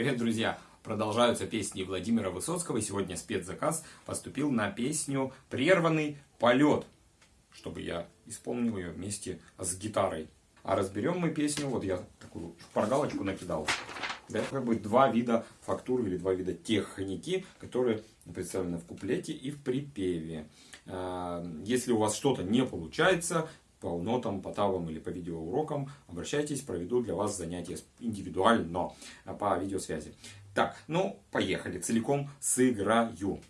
Привет, друзья! Продолжаются песни Владимира Высоцкого. Сегодня спецзаказ поступил на песню «Прерванный полет», чтобы я исполнил ее вместе с гитарой. А разберем мы песню, вот я такую шпаргалочку накидал. Да, как бы два вида фактуры или два вида техники, которые представлены в куплете и в припеве. А, если у вас что-то не получается, по нотам, по тавам или по видеоурокам, обращайтесь, проведу для вас занятия индивидуально по видеосвязи. Так, ну, поехали, целиком сыграю.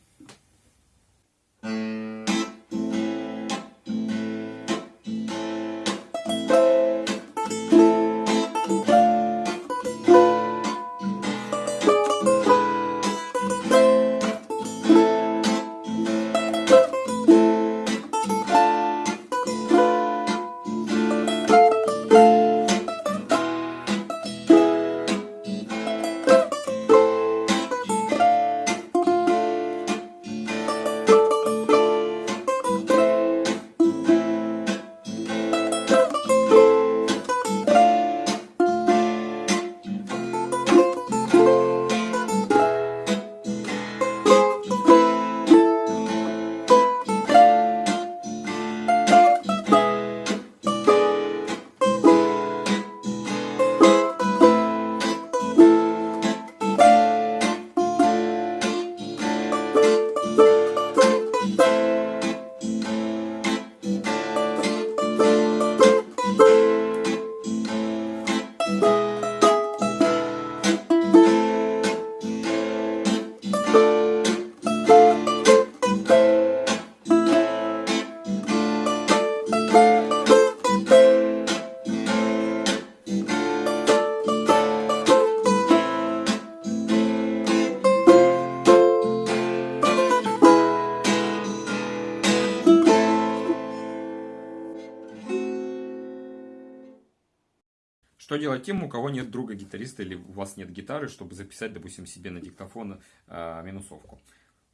Что делать тем, у кого нет друга гитариста или у вас нет гитары, чтобы записать, допустим, себе на диктофон э, минусовку?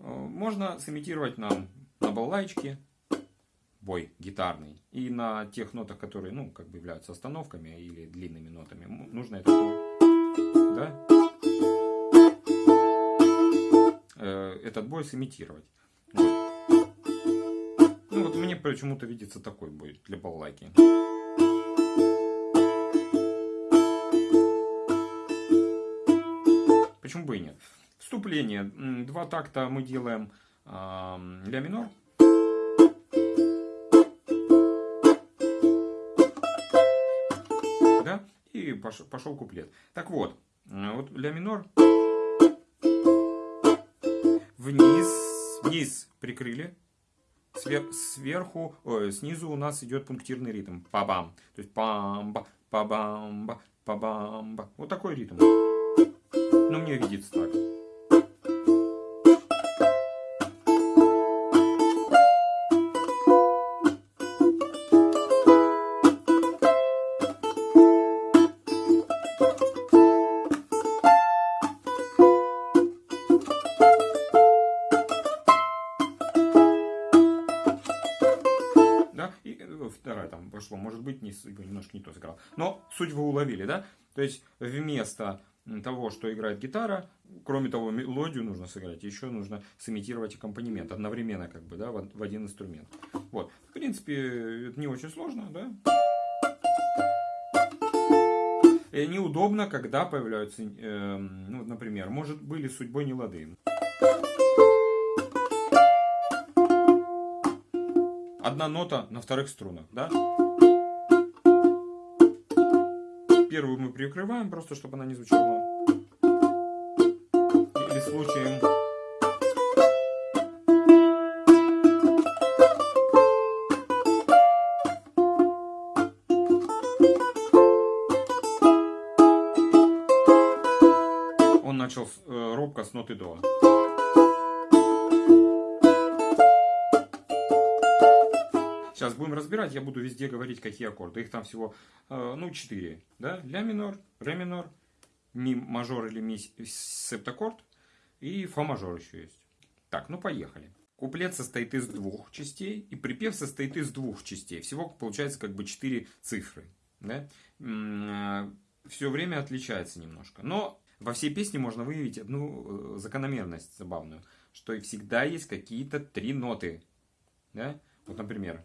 Э, можно сымитировать нам на балалайчике бой гитарный. И на тех нотах, которые, ну, как бы являются остановками или длинными нотами, нужно это да? Э, этот бой сымитировать. Вот. Ну, вот мне почему-то видится такой бой для балалайки. Почему бы и нет? Вступление. Два такта мы делаем э, ля минор. Да? И пошел, пошел куплет. Так вот, вот ля минор. Вниз, вниз прикрыли. Свер, сверху, ой, снизу у нас идет пунктирный ритм. Па-бам. То есть пам-ба, па-бам-ба, па-бам-ба. Вот такой ритм. Ну, мне видится так. Да, и э, вторая там пошло, может быть, не, немножко не то сыграл. Но суть вы уловили, да? То есть вместо того, что играет гитара, кроме того, мелодию нужно сыграть, еще нужно сымитировать аккомпанемент одновременно, как бы, да, в один инструмент. Вот. В принципе, это не очень сложно, да. И неудобно, когда появляются, э, ну, например, может, были судьбой не лады. Одна нота на вторых струнах, да? Первую мы прикрываем, просто чтобы она не звучала. Или случаем... Он начал э, робко с ноты до. Сейчас будем разбирать, я буду везде говорить, какие аккорды. Их там всего, э, ну, 4. Да? Ля минор, ре минор, ми мажор или ми септаккорд и фа мажор еще есть. Так, ну поехали. Куплет состоит из двух частей, и припев состоит из двух частей. Всего получается как бы 4 цифры. Да? Э, Все время отличается немножко. Но во всей песне можно выявить одну э, закономерность забавную, что всегда есть какие-то три ноты. Да? Вот, например,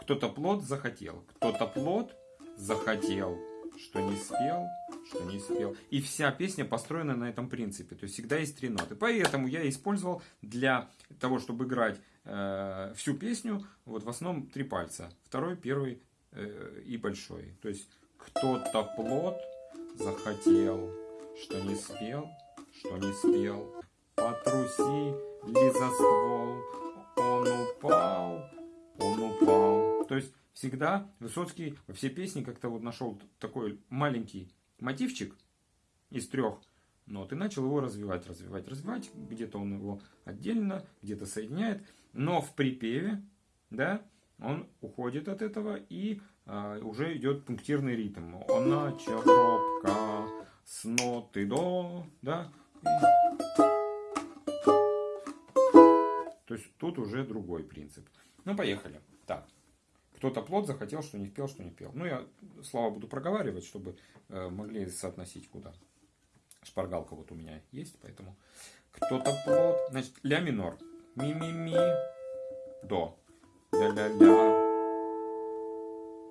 кто-то плод захотел, кто-то плод захотел, что не спел, что не спел. И вся песня построена на этом принципе. То есть всегда есть три ноты. Поэтому я использовал для того, чтобы играть э, всю песню, вот в основном три пальца. Второй, первый э, и большой. То есть кто-то плод захотел, что не спел, что не спел. Потрусили за ствол, он упал, он упал. То есть всегда Высоцкий во всей песне как-то вот нашел такой маленький мотивчик из трех нот и начал его развивать, развивать, развивать. Где-то он его отдельно, где-то соединяет. Но в припеве, да, он уходит от этого и а, уже идет пунктирный ритм. Он начал робко с ноты до, да. То есть тут уже другой принцип. Ну, поехали. Так. Кто-то плод захотел, что не пел, что не пел. Ну, я слова буду проговаривать, чтобы э, могли соотносить куда. Шпаргалка вот у меня есть, поэтому. Кто-то плод. Значит, ля минор. Ми-ми-ми. До. Ля-ля-ля.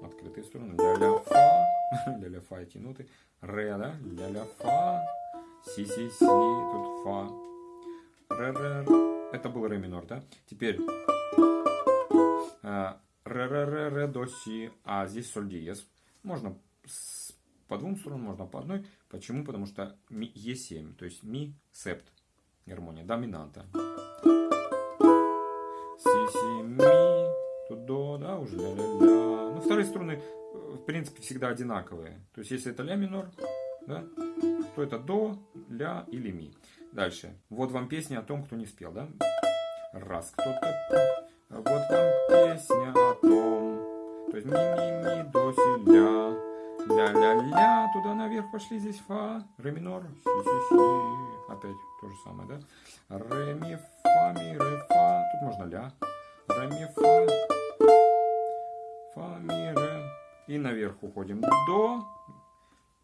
Открытые струны. Ля-ля-фа. Ля-ля-фа эти ноты. Ре, да? Ля-ля-фа. Си-си-си. Тут фа. Ре-ре. Это был ре минор, да? Теперь ре, ре, ре, ре, до, си, а здесь соль диез. Можно по двум струнам, можно по одной. Почему? Потому что ми, Е7, то есть ми, септ, гармония, доминанта. Си, си, ми, тут до, да, уже ля-ля-ля. Ну, вторые струны, э, в принципе, всегда одинаковые. То есть, если это ля минор, да, то это до, ля или ми. Дальше. Вот вам песня о том, кто не спел, да? Раз кто-то вот вам песня о том. То есть ми-ми-ми, до си, ля. Ля-ля-ля, туда наверх пошли, здесь фа, ре минор, си-си-си. Опять то же самое, да? Ре, ми, фа, ми, ре, фа. Тут можно ля. Ре, ми, фа. Фа, ми, ре. И наверх уходим. До.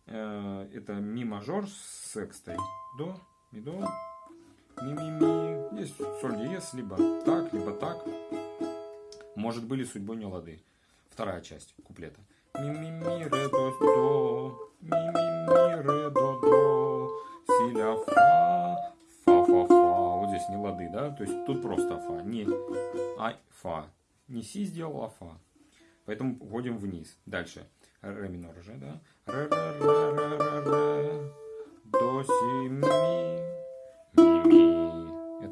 Э, это ми мажор с секстой. До, ми, до. Ми, ми, ми. Здесь соль диез, либо так, либо так может были судьбой не лады. Вторая часть куплета. Ми ми ми ре до до, ми ми ми ре до до, си ля фа, фа фа фа. Вот здесь не лады, да? То есть тут просто фа, не а фа. Не си сделал, а фа. Поэтому вводим вниз. Дальше. Ре минор уже, да? Ре ре ре ре ре. До си ми. Ми ми.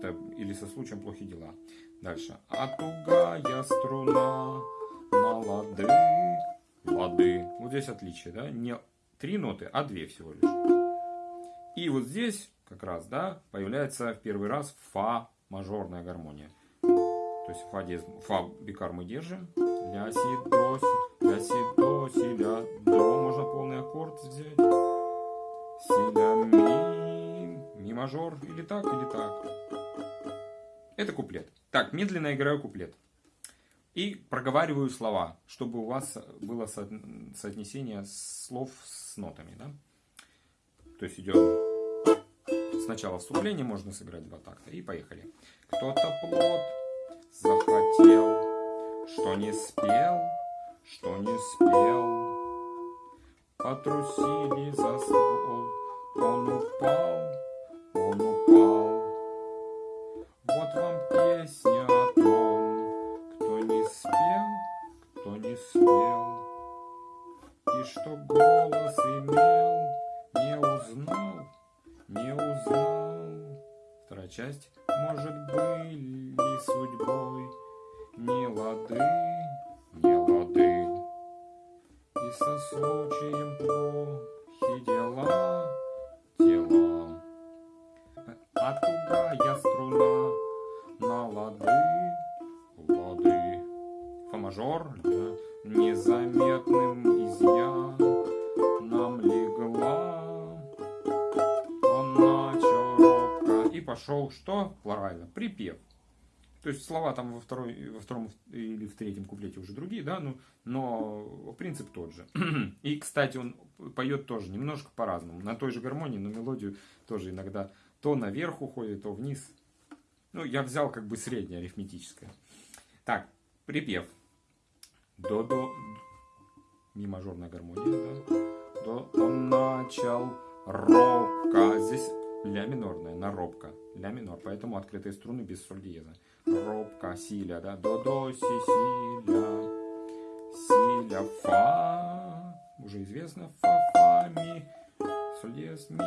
Это или со случаем плохие дела. Дальше. А тугая струна на лады, лады. Вот здесь отличие, да? Не три ноты, а две всего лишь. И вот здесь как раз, да, появляется в первый раз фа мажорная гармония. То есть фа, диез, фа бикар мы держим. Ля, си, до, си, ля, си, до, си, ля, до. Можно полный аккорд взять. Си, ля, ми, ми мажор. Или так, или так. Это куплет. Так, медленно играю куплет. И проговариваю слова, чтобы у вас было со соотнесение слов с нотами. Да? То есть идем сначала вступление, можно сыграть два такта. И поехали. Кто-то плод захотел, что не спел, что не спел. Потрусили за ствол, он упал, он упал. Тугая струна на лады, лады. Фа мажор, да, незаметным изъян нам легла. Он начал робко и пошел что? Хлорально, припев. То есть слова там во, второй, во втором или в третьем куплете уже другие, да, ну, но принцип тот же. И, кстати, он поет тоже немножко по-разному. На той же гармонии, но мелодию тоже иногда то наверх уходит, то вниз. Ну, я взял как бы среднее арифметическое. Так, припев. До-до. Ми мажорная гармония, да. До. Он начал робко. Здесь ля минорная, на робко. Ля минор. Поэтому открытые струны без соль диеза робко, силя, да, до, до, си, силя, силя, фа, уже известно, фа, фа, ми, соль, диез, ми,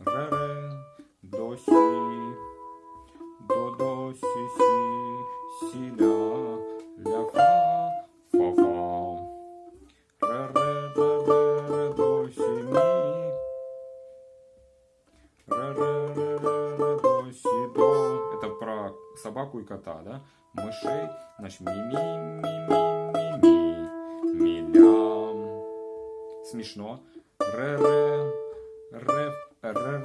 ре, ре, до, си, до, до, си, си, силя, ля, фа, фа, фа, ре, ре, ре, ре, ре, до, си, ми, ре, ре, ре, ре, ре, до, си, до, это про собаку и кота, да? Мышей, значит, ми-ми-ми-ми-ми-ми, милям. Смешно. Ре-ре, ре, ре-ре, пардон,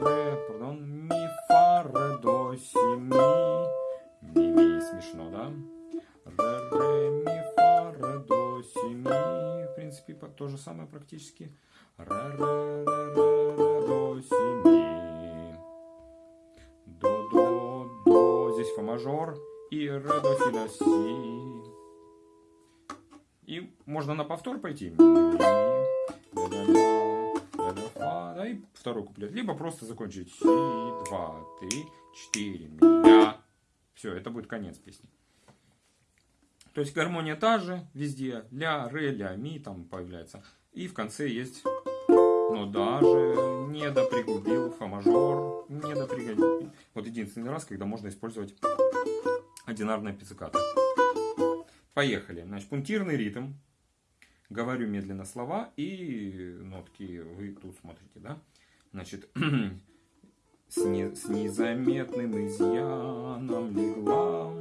самое практически. Ре-ре, ре-ре, ре, до, си, ми. До, до, до, здесь фа мажор и ре, до, си, ля, си. И можно на повтор пойти. И второй куплет. Либо просто закончить си, два, три, четыре, ми. Все, это будет конец песни. То есть гармония та же везде. Ля, ре, ля, ми там появляется. И в конце есть но даже не допригубил фа мажор, не допригубил. Вот единственный раз, когда можно использовать одинарное пиццикато. Поехали. Значит, пунктирный ритм. Говорю медленно слова и нотки вы тут смотрите, да? Значит, с, не, с незаметным изъяном легла.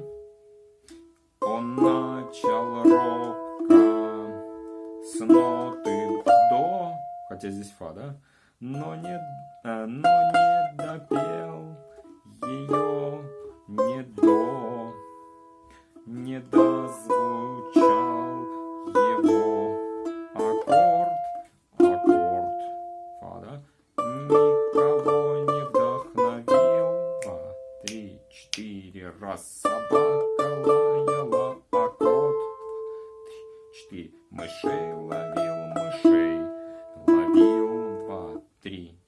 Он начал робко с ноты до, хотя здесь фа, да? Но не, а, но не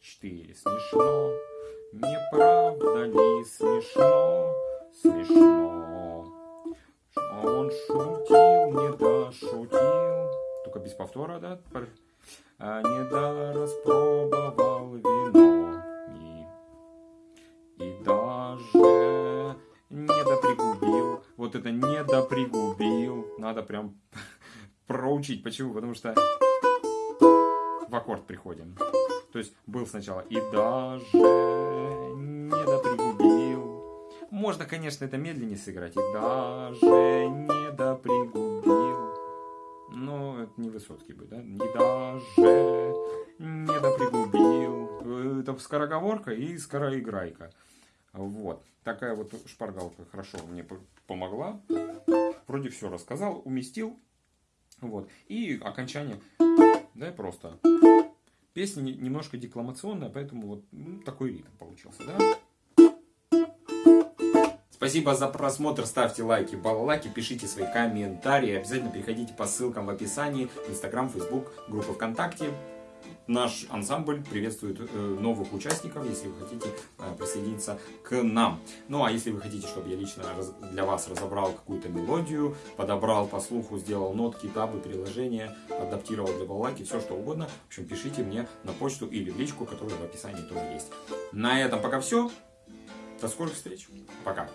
четыре, смешно, не правда ли смешно, смешно, что он шутил, не дошутил, только без повтора, да, а не да распробовал вино и, и даже не допригубил. Вот это не допригубил. Надо прям проучить. Почему? Потому что в аккорд приходим. То есть был сначала и даже не допригубил. Можно, конечно, это медленнее сыграть. И даже не допригубил. Но это не Высоцкий будет, да? И даже не допригубил. Это скороговорка и скороиграйка. Вот. Такая вот шпаргалка хорошо мне по- помогла. Вроде все рассказал, уместил. Вот. И окончание. Да, просто. Песня не- немножко декламационная, поэтому вот ну, такой ритм получился, да? Спасибо за просмотр, ставьте лайки, балалайки, пишите свои комментарии, обязательно переходите по ссылкам в описании, Инстаграм, Фейсбук, группа ВКонтакте. Наш ансамбль приветствует э, новых участников, если вы хотите э, присоединиться к нам. Ну а если вы хотите, чтобы я лично для вас разобрал какую-то мелодию, подобрал по слуху, сделал нотки, табы, приложения, адаптировал для балалайки, все что угодно, в общем, пишите мне на почту или в личку, которая в описании тоже есть. На этом пока все. До скорых встреч. Пока.